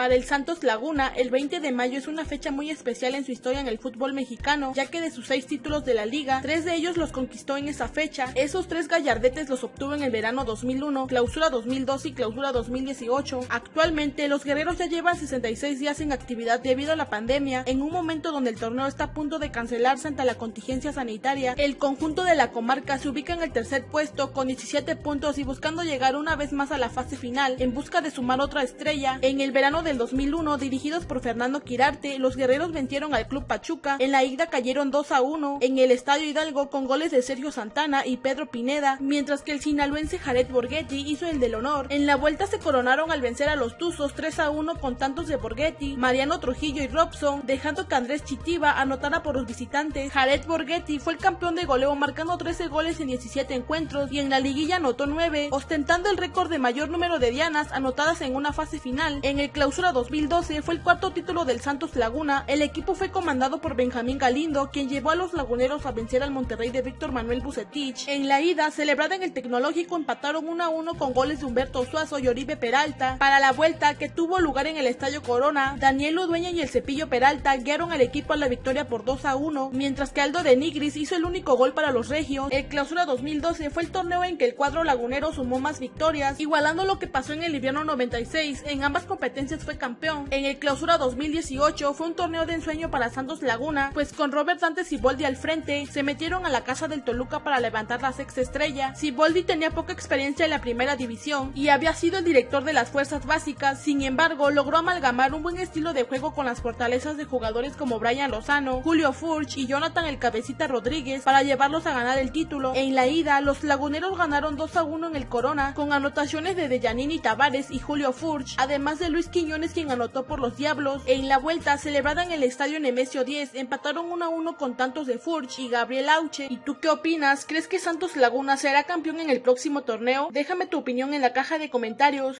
Para el Santos Laguna, el 20 de mayo es una fecha muy especial en su historia en el fútbol mexicano, ya que de sus seis títulos de la liga, tres de ellos los conquistó en esa fecha. Esos tres gallardetes los obtuvo en el verano 2001, clausura 2012 y clausura 2018. Actualmente, los guerreros ya llevan 66 días en actividad debido a la pandemia, en un momento donde el torneo está a punto de cancelarse ante la contingencia sanitaria. El conjunto de la comarca se ubica en el tercer puesto con 17 puntos y buscando llegar una vez más a la fase final en busca de sumar otra estrella. En el verano del 2001, dirigidos por Fernando Quirarte, los guerreros vencieron al club Pachuca. En la ida cayeron 2 a 1 en el Estadio Hidalgo con goles de Sergio Santana y Pedro Pineda, mientras que el sinaloense Jared Borghetti hizo el del honor. En la vuelta se coronaron al vencer a los Tuzos 3 a 1 con tantos de Borghetti, Mariano Trujillo y Robson, dejando que Andrés Chitiba anotara por los visitantes. Jared Borghetti fue el campeón de goleo marcando 13 goles en 17 encuentros y en la liguilla anotó 9, ostentando el récord de mayor número de dianas anotadas en una fase final. En el clausura 2012 fue el cuarto título del Santos Laguna, el equipo fue comandado por Benjamín Galindo, quien llevó a los laguneros a vencer al Monterrey de Víctor Manuel Bucetich. En la ida, celebrada en el Tecnológico, empataron 1 a 1 con goles de Humberto Suazo y Oribe Peralta. Para la vuelta, que tuvo lugar en el Estadio Corona, Daniel Udueña y el Cepillo Peralta guiaron al equipo a la victoria por 2 a 1, mientras que Aldo de Nigris hizo el único gol para los regios. El clausura 2012 fue el torneo en que el cuadro lagunero sumó más victorias, igualando lo que pasó en el invierno 96. En ambas competencias campeón. En el clausura 2018 fue un torneo de ensueño para Santos Laguna, pues con Robert Dante Siboldi al frente, se metieron a la casa del Toluca para levantar la sexta estrella. Siboldi tenía poca experiencia en la primera división y había sido el director de las fuerzas básicas, sin embargo logró amalgamar un buen estilo de juego con las fortalezas de jugadores como Brian Lozano, Julio Furch y Jonathan el Cabecita Rodríguez para llevarlos a ganar el título. En la ida, los laguneros ganaron 2 a 1 en el Corona con anotaciones de Dejanini Tavares y Julio Furch, además de Luis Quien anotó por los Diablos. En la vuelta, celebrada en el estadio Nemesio 10, empataron 1 a 1 con tantos de Furch y Gabriel Auche. ¿Y tú qué opinas? ¿Crees que Santos Laguna será campeón en el próximo torneo? Déjame tu opinión en la caja de comentarios.